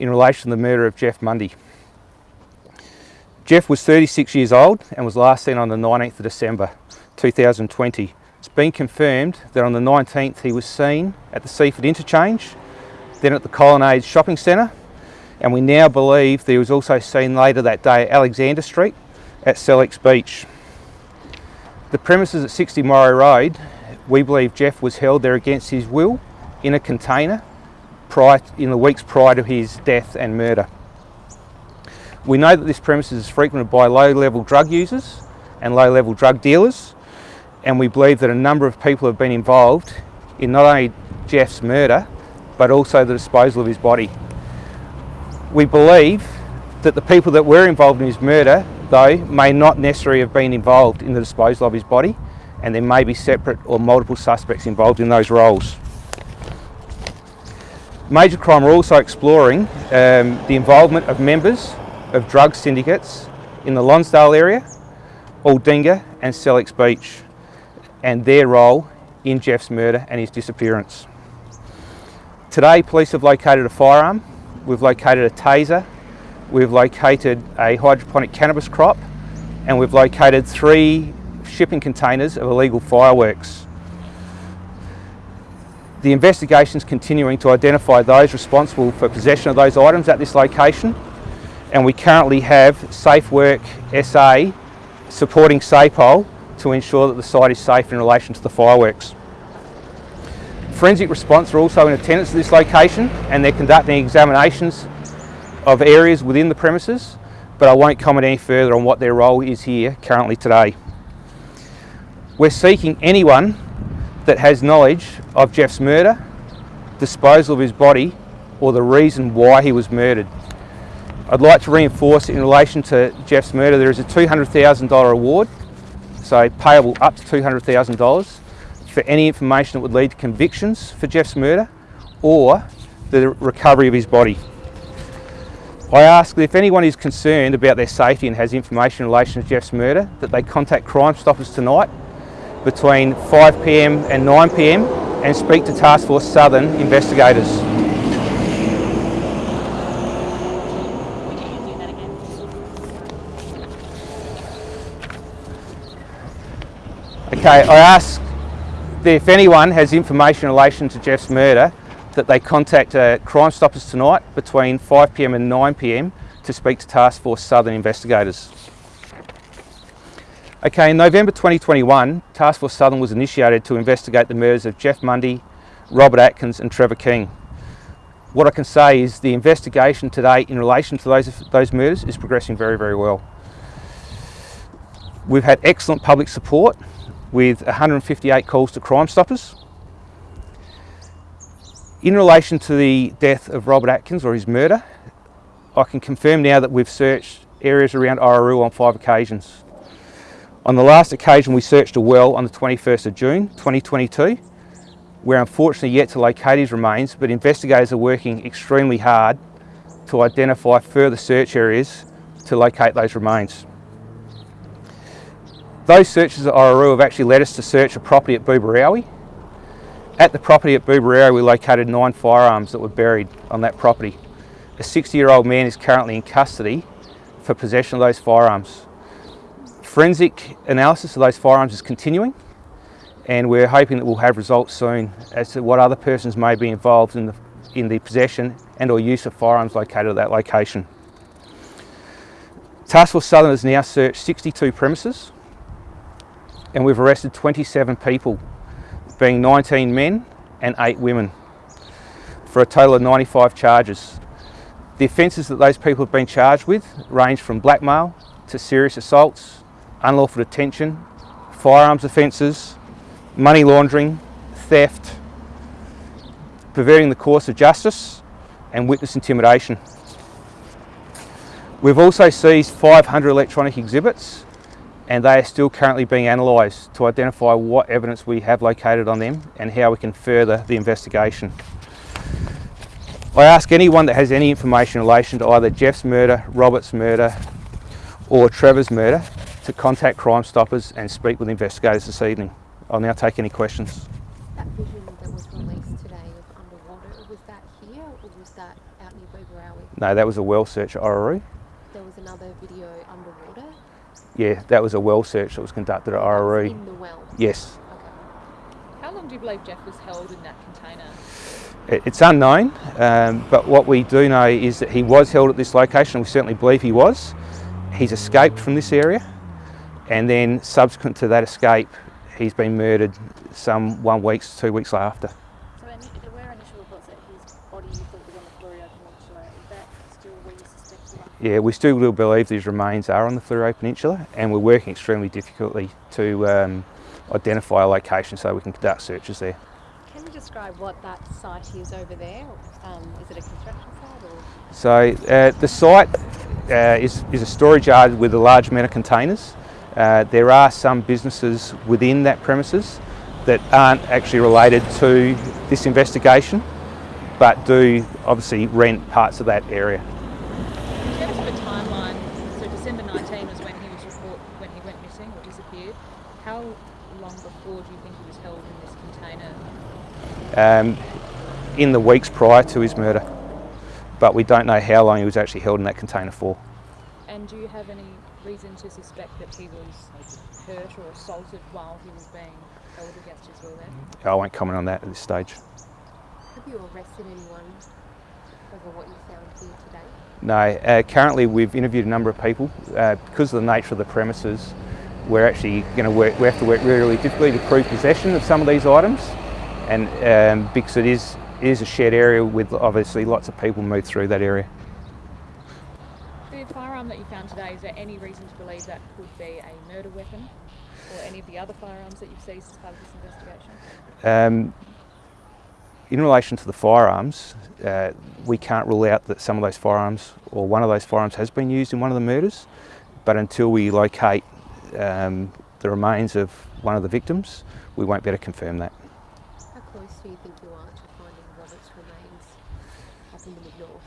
in relation to the murder of Jeff Mundy. Jeff was 36 years old and was last seen on the 19th of December 2020. It's been confirmed that on the 19th he was seen at the Seaford Interchange, then at the Colonnade Shopping Centre, and we now believe that he was also seen later that day at Alexander Street at Sellicks Beach. The premises at 60 Morrow Road, we believe Jeff was held there against his will in a container prior, in the weeks prior to his death and murder. We know that this premises is frequented by low-level drug users and low-level drug dealers, and we believe that a number of people have been involved in not only Jeff's murder, but also the disposal of his body. We believe that the people that were involved in his murder though, may not necessarily have been involved in the disposal of his body and there may be separate or multiple suspects involved in those roles. Major Crime are also exploring um, the involvement of members of drug syndicates in the Lonsdale area, Aldinga and Sellicks Beach and their role in Jeff's murder and his disappearance. Today police have located a firearm, we've located a taser We've located a hydroponic cannabis crop and we've located three shipping containers of illegal fireworks. The investigation is continuing to identify those responsible for possession of those items at this location and we currently have Safe Work SA supporting SAPOL to ensure that the site is safe in relation to the fireworks. Forensic response are also in attendance at this location and they're conducting examinations of areas within the premises, but I won't comment any further on what their role is here currently today. We're seeking anyone that has knowledge of Jeff's murder, disposal of his body, or the reason why he was murdered. I'd like to reinforce in relation to Jeff's murder, there is a $200,000 award, so payable up to $200,000 for any information that would lead to convictions for Jeff's murder or the recovery of his body. I ask that if anyone is concerned about their safety and has information in relation to Jeff's murder, that they contact Crime Stoppers tonight between 5pm and 9pm and speak to Task Force Southern investigators. Okay, I ask if anyone has information in relation to Jeff's murder, that they contact uh, Crime Stoppers tonight between 5pm and 9pm to speak to Task Force Southern investigators. Okay, in November 2021, Task Force Southern was initiated to investigate the murders of Jeff Mundy, Robert Atkins and Trevor King. What I can say is the investigation today in relation to those, those murders is progressing very, very well. We've had excellent public support with 158 calls to Crime Stoppers in relation to the death of Robert Atkins or his murder, I can confirm now that we've searched areas around Orroroo on five occasions. On the last occasion we searched a well on the 21st of June 2022. We're unfortunately yet to locate his remains but investigators are working extremely hard to identify further search areas to locate those remains. Those searches at Orroroo have actually led us to search a property at Booborowie at the property at Booborowie, we located nine firearms that were buried on that property. A 60-year-old man is currently in custody for possession of those firearms. Forensic analysis of those firearms is continuing and we're hoping that we'll have results soon as to what other persons may be involved in the, in the possession and or use of firearms located at that location. Task Force Southern has now searched 62 premises and we've arrested 27 people being 19 men and 8 women for a total of 95 charges. The offences that those people have been charged with range from blackmail to serious assaults, unlawful detention, firearms offences, money laundering, theft, perverting the course of justice and witness intimidation. We've also seized 500 electronic exhibits and they are still currently being analysed to identify what evidence we have located on them and how we can further the investigation. I ask anyone that has any information in relation to either Jeff's murder, Robert's murder or Trevor's murder to contact Crime Stoppers and speak with investigators this evening. I'll now take any questions. That vision that was released today of underwater, was that here or was that out near Booborowie? No, that was a well search at Orroroo. There was another video underwater. Yeah, that was a well search that was conducted at That was Orroroo. In the well. Yes, Okay. How long do you believe Jeff was held in that container? It's unknown, um, but what we do know is that he was held at this location, we certainly believe he was. He's escaped from this area, and then subsequent to that escape, he's been murdered some one week, two weeks after. So there were initial reports that his body you thought was on the Peninsula. Is that still where you suspect Yeah, we still do believe these remains are on the Fleurieu Peninsula, and we're working extremely difficultly to um, identify a location so we can conduct searches there. Can you describe what that site is over there? Um, is it a construction site or? So uh, the site uh, is, is a storage yard with a large amount of containers. Uh, there are some businesses within that premises that aren't actually related to this investigation, but do obviously rent parts of that area. In terms of a timeline, so December 19 was when he was report when he went missing or disappeared. How long before do you think he was held in this container? Um, in the weeks prior to his murder, but we don't know how long he was actually held in that container for. And do you have any reason to suspect that he was hurt or assaulted while he was being held against his will there? I won't comment on that at this stage. Have you arrested anyone over what you found here today? No, uh, currently we've interviewed a number of people. Uh, because of the nature of the premises, we're actually going to work, we have to work really, really difficultly to prove possession of some of these items. And um, because it is, it is a shared area with obviously lots of people move through that area. Firearm that you found today, is there any reason to believe that could be a murder weapon or any of the other firearms that you've seized as part of this investigation? Um, in relation to the firearms, uh, we can't rule out that some of those firearms or one of those firearms has been used in one of the murders, but until we locate um, the remains of one of the victims, we won't be able to confirm that. Do you think you are to finding Robert's remains up in the mid-north?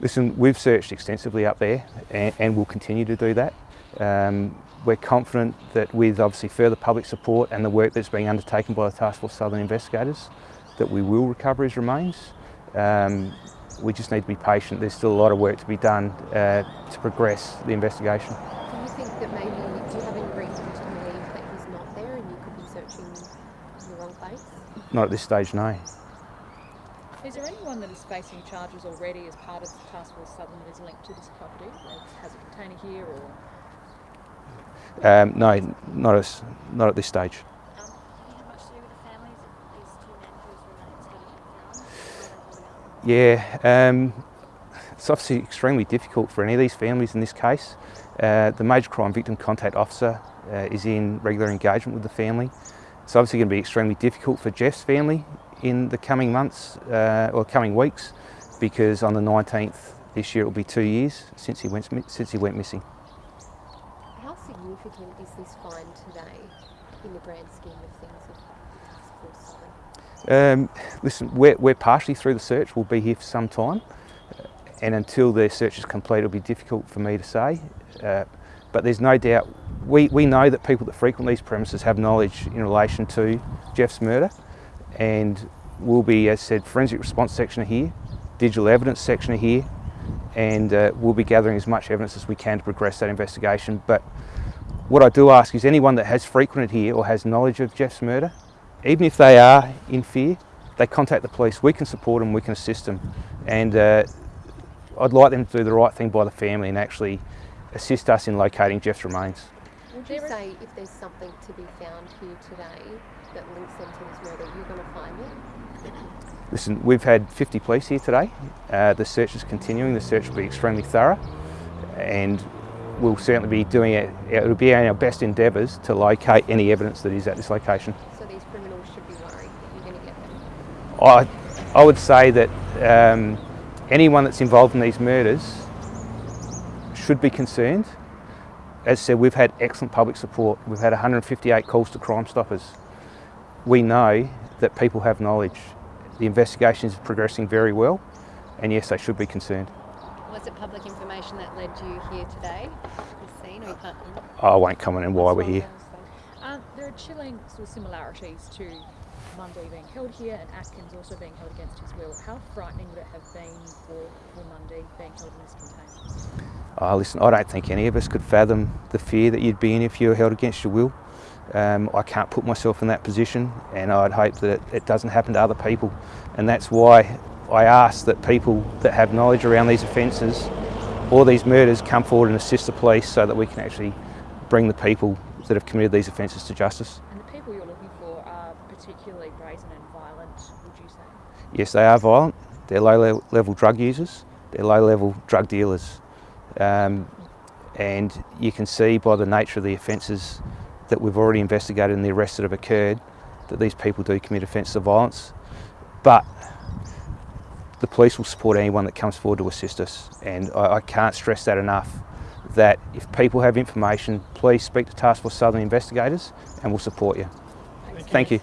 Listen, we've searched extensively up there and, and we'll continue to do that. Um, we're confident that with obviously further public support and the work that's being undertaken by the Task Force Southern investigators, that we will recover his remains. Um, we just need to be patient. There's still a lot of work to be done uh, to progress the investigation. Do you think that maybe, do you have any reason to believe that he's not there and you could be searching in the wrong place? Not at this stage, no. Is there anyone that is facing charges already as part of the Task Force Southern that is linked to this property? Like, has a container here or Um, no, not, as, not at this stage. Um, have you had much to do with the families of these two men whose remains hadn't been found? Why are they holding out? Yeah, um, it's obviously extremely difficult for any of these families in this case. Uh, the Major Crime Victim Contact Officer uh, is in regular engagement with the family. It's obviously going to be extremely difficult for Jeff's family in the coming months uh, or coming weeks because on the 19th this year it will be two years since he went, since he went missing. How significant is this find today in the grand scheme of things of the Task Force Southern? Um, listen, we're, we're partially through the search. We'll be here for some time, and until the search is complete, it'll be difficult for me to say. Uh, but there's no doubt we, we know that people that frequent these premises have knowledge in relation to Jeff's murder, and we'll be, as said, forensic response section are here, digital evidence section are here, and uh, we'll be gathering as much evidence as we can to progress that investigation. But what I do ask is anyone that has frequented here or has knowledge of Jeff's murder, even if they are in fear, they contact the police. We can support them, we can assist them. And uh, I'd like them to do the right thing by the family and actually assist us in locating Jeff's remains. Would you There is- say if there's something to be found here today that links them to this murder, you're going to find it? Listen, we've had 50 police here today. Uh, the search is continuing. The search will be extremely thorough and we'll certainly be doing it. It'll be our best endeavours to locate any evidence that is at this location. So these criminals should be worried that you're going to get them. I, I would say that um, anyone that's involved in these murders should be concerned. As I said, we've had excellent public support. We've had 158 calls to Crime Stoppers. We know that people have knowledge. The investigation is progressing very well, and yes, they should be concerned. Was it public information that led you here today? Scene, or? I won't comment on why we're here. Um, there are chilling sort of similarities to Mundy being held here and Atkins also being held against his will. How frightening would it have been for, for being held in this containment? Oh, listen, I don't think any of us could fathom the fear that you'd be in if you were held against your will. Um, I can't put myself in that position, and I'd hope that it, it doesn't happen to other people. And that's why I ask that people that have knowledge around these offences or these murders come forward and assist the police so that we can actually bring the people that have committed these offences to justice. And the people you're looking for are particularly brazen and violent, would you say? Yes, they are violent. They're low-level drug users. They're low level drug dealers. Um, and you can see by the nature of the offences that we've already investigated and the arrests that have occurred that these people do commit offences of violence. But the police will support anyone that comes forward to assist us. And I, I can't stress that enough that if people have information, please speak to Task Force Southern investigators and we'll support you. Thank you.